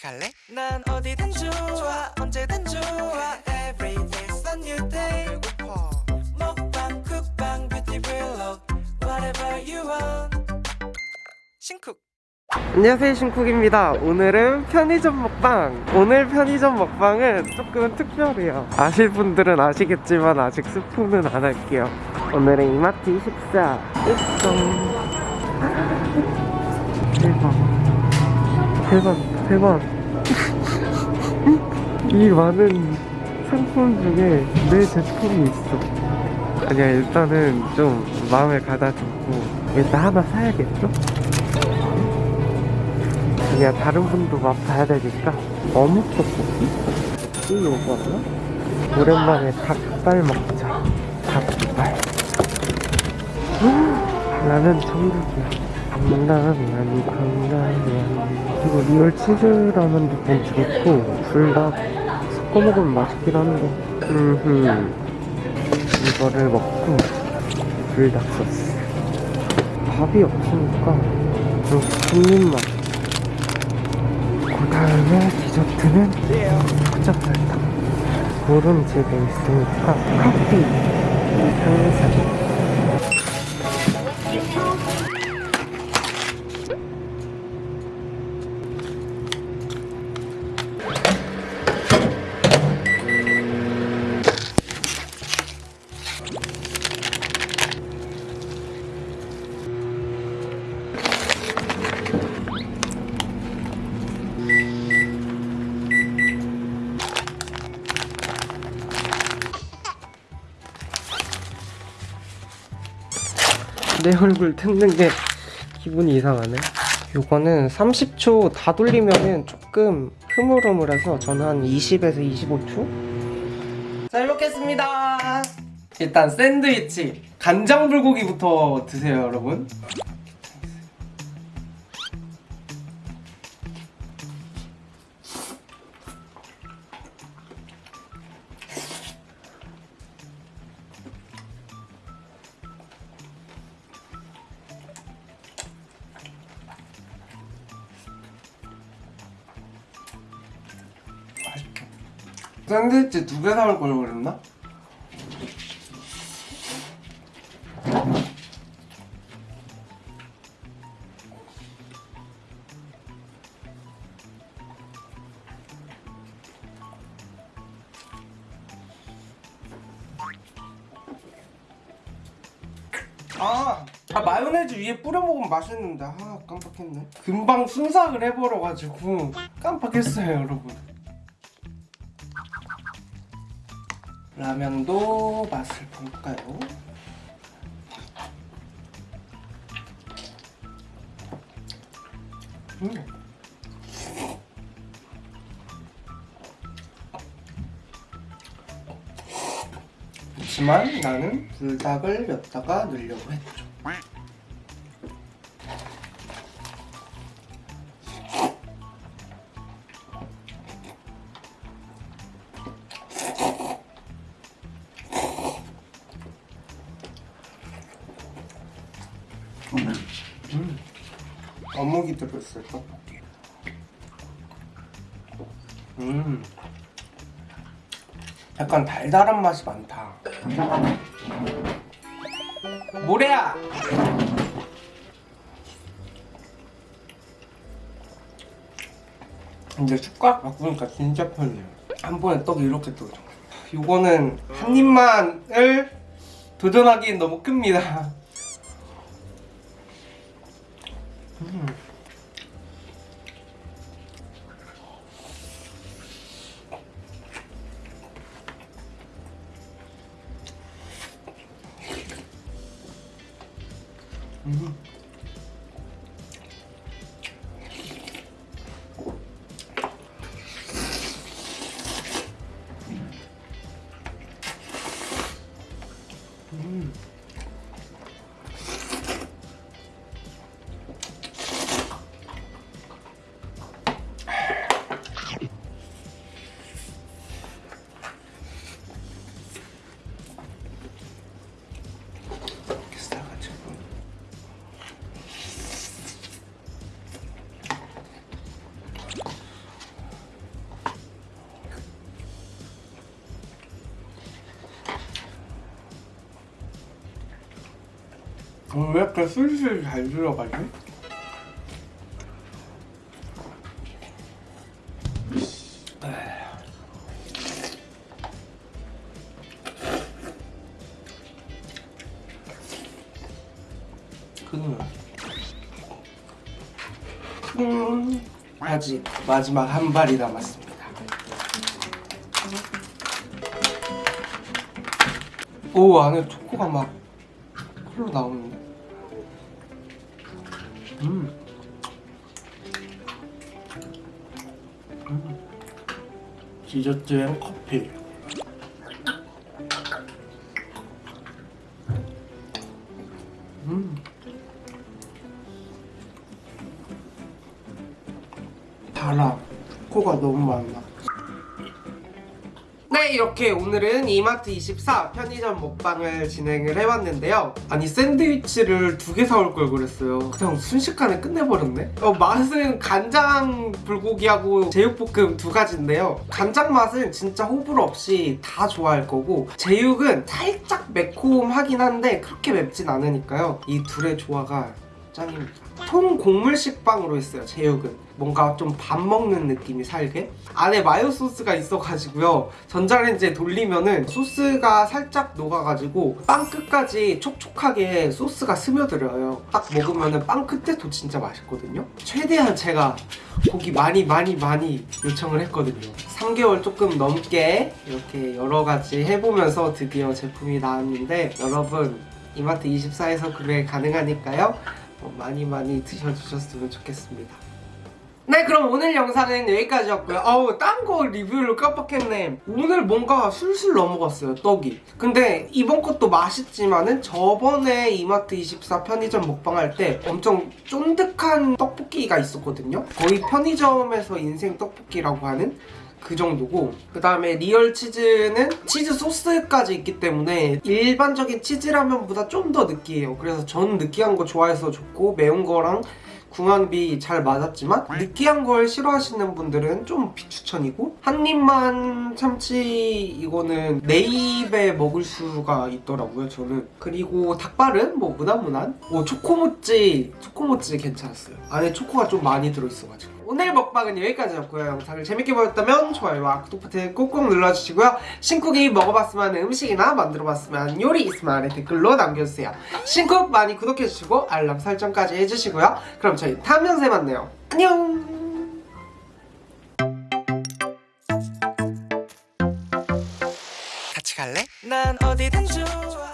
같이 갈래? 난 어디든 좋아 언제든 좋아. Every day's a new day. 배고파. 먹방 쿡방 뷰티 블록 Whatever you want. 신쿡. 안녕하세요 신쿡입니다. 오늘은 편의점 먹방. 오늘 편의점 먹방은 조금 특별해요. 아실 분들은 아시겠지만 아직 스포는 안 할게요. 오늘은 이마트 24 일정 대박 대박. 이 많은 상품 중에 내 제품이 있어. 아니야 일단은 좀 마음을 가다듬고 일단 하나 사야겠죠? 아니야 다른 분도 맛 봐야 되니까. 어묵 떡볶이? 이 요거나? 오랜만에 닭발 먹자. 닭발. 나는 천국이야. 강남이 강남이야 그리고 리얼 치즈라면도 괜찮고 둘 다 섞어 먹으면 맛있긴 한데. 음흠. 이거를 먹고 불닭 소스 밥이 없으니까 좀 한입만 그 다음에 디저트는 초코설탕 노른지 베이스니까 커피. 항상 내 얼굴 뜯는 게 기분이 이상하네. 요거는 30초 다 돌리면은 조금 흐물흐물해서 저는 한 20에서 25초? 잘 먹겠습니다. 일단 샌드위치 간장 불고기부터 드세요 여러분 샌드위치 두 개 사올 걸 그랬나? 아, 아 마요네즈 위에 뿌려 먹으면 맛있는데. 아 깜빡했네. 금방 순삭을 해버려가지고 깜빡했어요 여러분 라면도 맛을 볼까요? 음. 그렇지만 나는 불닭을 몇 다가 넣으려고 했죠 어묵이 들어있어요 떡볶이 음. 약간 달달한 맛이 많다. 모래야! 이제 숟가락 바꾸니까 진짜 편해요. 한 번에 떡이 이렇게. 떠져 요거는 한 입만을 도전하기엔 너무 큽니다. 음. 음. 어, 왜 이렇게 술술 잘 들어가지? 그는 음, 아직 마지막 한 발이 남았습니다. 오 안에 초코가 막 흘러 나오는데. 음. 음. 디저트엔 커피. 음. 달아. 코가 너무 많아. 네 이렇게 오늘은 이마트 24 편의점 먹방을 진행을 해봤는데요. 아니 샌드위치를 두 개 사올 걸 그랬어요. 그냥 순식간에 끝내버렸네? 어, 맛은 간장 불고기하고 제육볶음 두 가지인데요. 간장 맛은 진짜 호불호 없이 다 좋아할 거고 제육은 살짝 매콤하긴 한데 그렇게 맵진 않으니까요. 이 둘의 조화가 짱입니다 통 곡물 식빵으로 했어요 제육은. 뭔가 좀 밥 먹는 느낌이 살게? 안에 마요 소스가 있어가지고요. 전자레인지에 돌리면은 소스가 살짝 녹아가지고 빵 끝까지 촉촉하게 소스가 스며들어요. 딱 먹으면은 빵 끝에도 진짜 맛있거든요. 최대한 제가 고기 많이 많이 많이 요청을 했거든요. 3개월 조금 넘게 이렇게 여러 가지 해보면서 드디어 제품이 나왔는데 여러분 이마트 24에서 구매 가능하니까요. 어, 많이 많이 드셔주셨으면 좋겠습니다. 네 그럼 오늘 영상은 여기까지였고요. 어우 딴 거 리뷰를 깜빡했네. 오늘 뭔가 술술 넘어갔어요 떡이. 근데 이번 것도 맛있지만은 저번에 이마트 24 편의점 먹방할 때 엄청 쫀득한 떡볶이가 있었거든요. 거의 편의점에서 인생 떡볶이라고 하는 그 정도고 그 다음에 리얼 치즈는 치즈 소스까지 있기 때문에 일반적인 치즈라면보다 좀 더 느끼해요. 그래서 저는 느끼한 거 좋아해서 좋고 매운 거랑 궁합이 잘 맞았지만 느끼한 걸 싫어하시는 분들은 좀 비추천이고 한 입만 참치 이거는 네 입에 먹을 수가 있더라고요 저는. 그리고 닭발은 뭐 무난무난? 오 초코모찌 초코모찌 괜찮았어요. 안에 초코가 좀 많이 들어있어가지고 오늘 먹방은 여기까지였고요. 영상을 재밌게 보셨다면 좋아요와 구독 버튼 꾹꾹 눌러주시고요. 신쿡이 먹어봤으면 음식이나 만들어봤으면 요리 있으면 아래 댓글로 남겨주세요. 신쿡 많이 구독해주시고 알람 설정까지 해주시고요. 그럼 저희 다음 영상에 만나요. 안녕! 갈래? 난 어디든 좋아